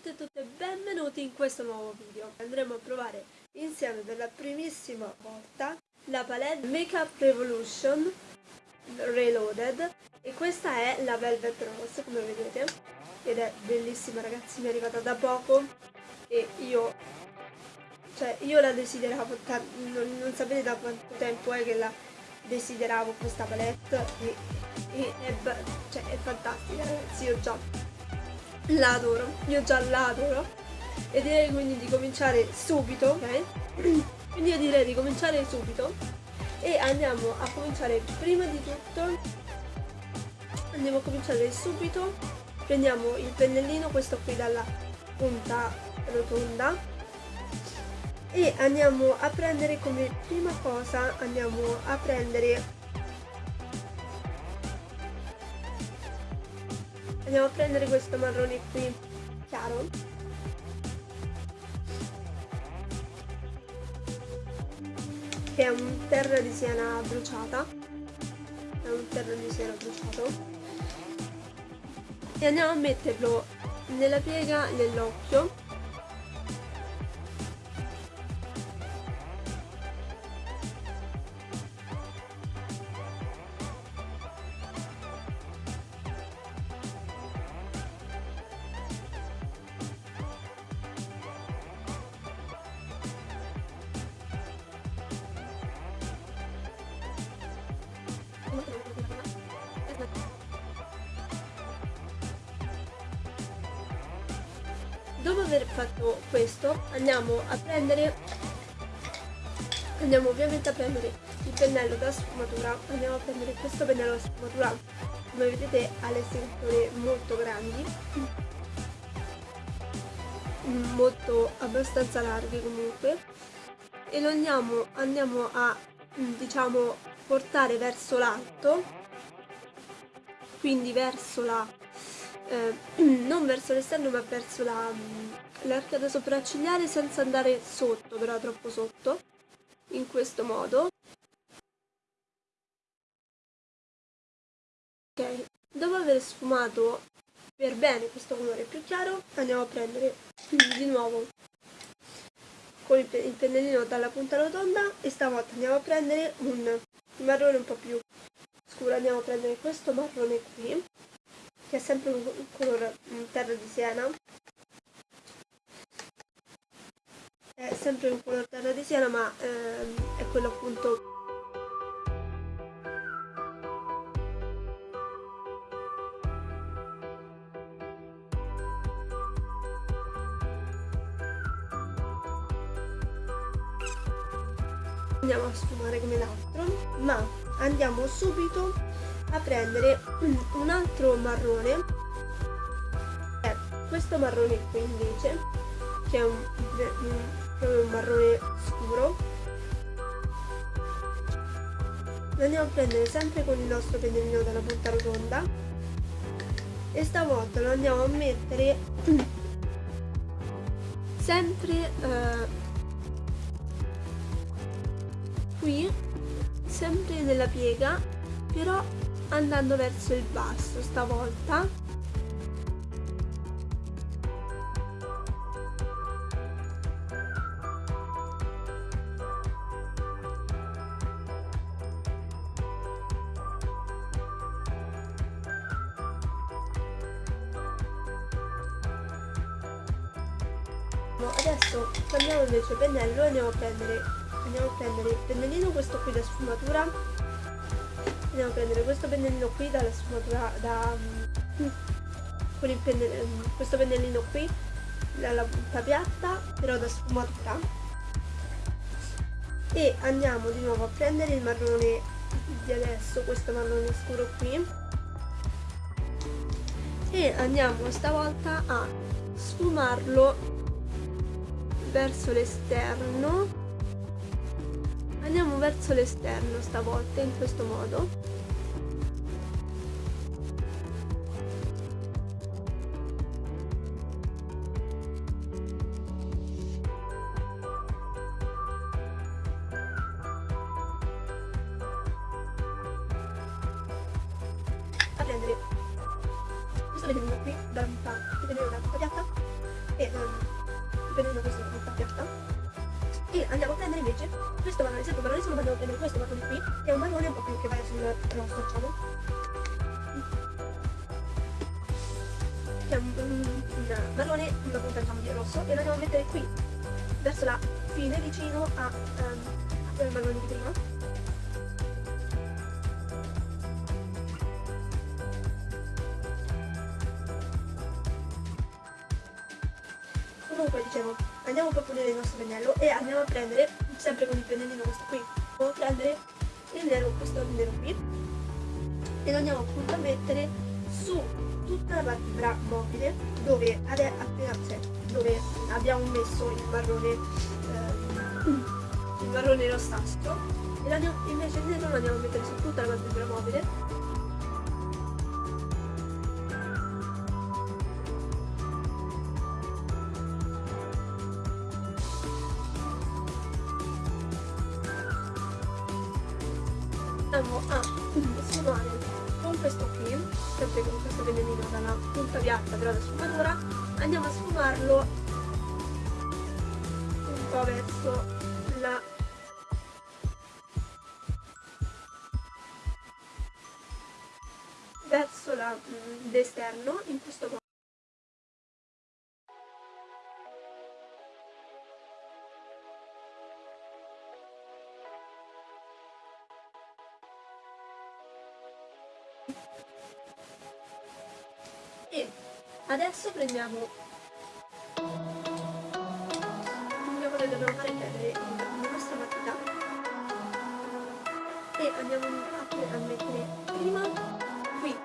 tutti e tutte benvenuti in questo nuovo video. Andremo a provare insieme per la primissima volta la palette Makeup Revolution Reloaded. E questa è la Velvet Rose come vedete. Ed è bellissima ragazzi, mi è arrivata da poco. E io cioè io la desideravo, non, non sapete da quanto tempo è che la desideravo questa palette. E, e è, cioè, è fantastica ragazzi, io già l'adoro, io già l'adoro. E direi quindi di cominciare subito, ok? quindi io direi di cominciare subito e andiamo a cominciare prima di tutto. Andiamo a cominciare subito. Prendiamo il pennellino questo qui dalla punta rotonda. E andiamo a prendere come prima cosa andiamo a prendere Andiamo a prendere questo marrone qui, chiaro. Che è un terra di siena bruciata. È un terra di siena bruciato. E andiamo a metterlo nella piega dell'occhio dopo aver fatto questo andiamo a prendere andiamo ovviamente a prendere il pennello da sfumatura. Andiamo a prendere questo pennello da sfumatura. Come vedete ha le strisce molto grandi. Molto abbastanza larghe comunque. E lo andiamo, andiamo a diciamo portare verso l'alto. Quindi verso la eh, non verso l'esterno ma verso l'arcata sopraccigliare senza andare sotto, però troppo sotto, in questo modo. Ok, dopo aver sfumato per bene questo colore più chiaro, andiamo a prendere di nuovo con il, il pennellino dalla punta rotonda e stavolta andiamo a prendere un marrone un po' più scuro, andiamo a prendere questo marrone qui che è sempre un colore terra di siena. È sempre un colore terra di siena ma ehm, è quello appunto andiamo a sfumare come l'altro ma andiamo subito a prendere un altro marrone. Eh, questo marrone qui invece che è un, proprio un marrone scuro. Lo andiamo a prendere sempre con il nostro pennellino dalla punta rotonda. E stavolta lo andiamo a mettere sempre eh, qui sempre nella piega però andando verso il basso stavolta. Adesso prendiamo invece il pennello e andiamo a prendere andiamo a prendere il pennellino questo qui da sfumatura andiamo a prendere questo pennellino qui dalla sfumatura da mm, con pennellino, mm, questo pennellino qui dalla punta piatta però da sfumatura. E andiamo di nuovo a prendere il marrone di adesso questo marrone scuro qui. E andiamo stavolta a sfumarlo verso l'esterno. Andiamo verso l'esterno stavolta in questo modo vedete qui dalla punta vedete dalla punta piatta e um, prendendo questa piatta e andiamo a prendere invece questo marrone, sempre marrone solo andiamo a prendere questo marrone qui che è un marrone un po' più che va sul rosso diciamo che è un, un, un marrone una punta diciamo di rosso e lo andiamo a mettere qui verso la fine vicino a, um, a quel marrone di prima comunque dicevo andiamo a pulire il nostro pennello e andiamo a prendere sempre con il pennellino questo qui andiamo a prendere il nero questo nero qui e lo andiamo appunto a mettere su tutta la parte mobile dove, appena, cioè, dove abbiamo messo il marrone eh, il marrone rossastro e invece il nero lo andiamo a mettere su tutta la parte mobile andiamo a sfumare con questo qui, sempre con questo vellenino dalla punta piatta però da sfumatura, andiamo a sfumarlo un po' verso la verso l'esterno mm, in questo modo adesso prendiamo andiamo noi dobbiamo fare prendere la nostra matita e andiamo a, mettere prima qui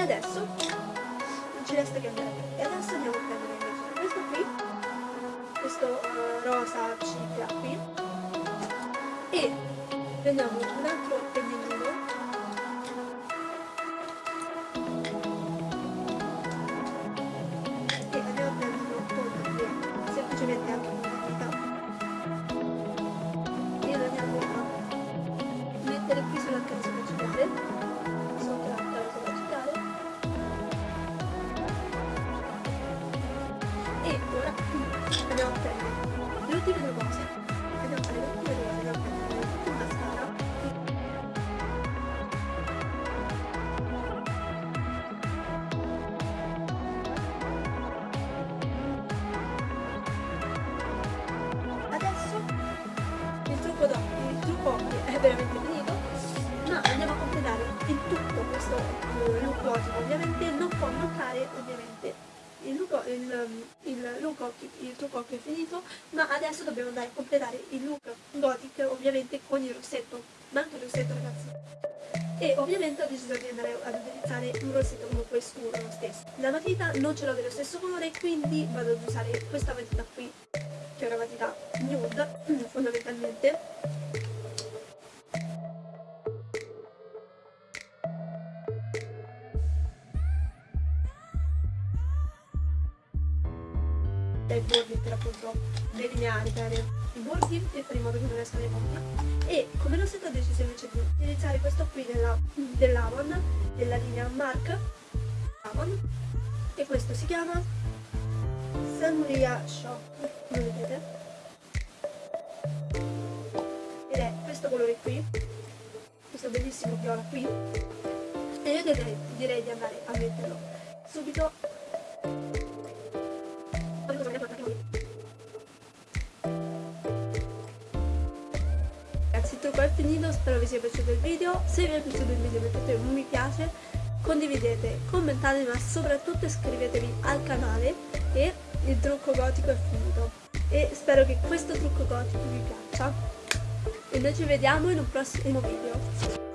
adesso? Non ci resta che andare. E adesso andiamo a prendere questo qui questo uh, rosa cipria qui. E prendiamo un altro veramente finito ma andiamo a completare il tutto questo look gotico ovviamente non può mancare ovviamente il, look, il, il, look, il trucco è finito, ma adesso dobbiamo andare a completare il look gothic ovviamente con il rossetto, manca il rossetto ragazzi. E ovviamente ho deciso di andare ad utilizzare un rossetto comunque scuro lo stesso. La matita non ce l'ho dello stesso colore, quindi vado ad usare questa matita qui, che è una matita nude fondamentalmente bordi per appunto delineare, creare i bordi e fare in modo che non escano i bordi e come rossetto ho deciso invece di utilizzare questo qui della, dell'Avon della linea Mark Avon e questo si chiama Samuria Shop come vedete ed è questo colore qui questo bellissimo viola qui. E io direi, direi di andare a metterlo subito Finito spero vi sia piaciuto il video, se vi è piaciuto il video mettete un mi piace, condividete, commentate ma soprattutto iscrivetevi al canale e il trucco gotico è finito. E spero che questo trucco gotico vi piaccia. E noi ci vediamo in un prossimo video.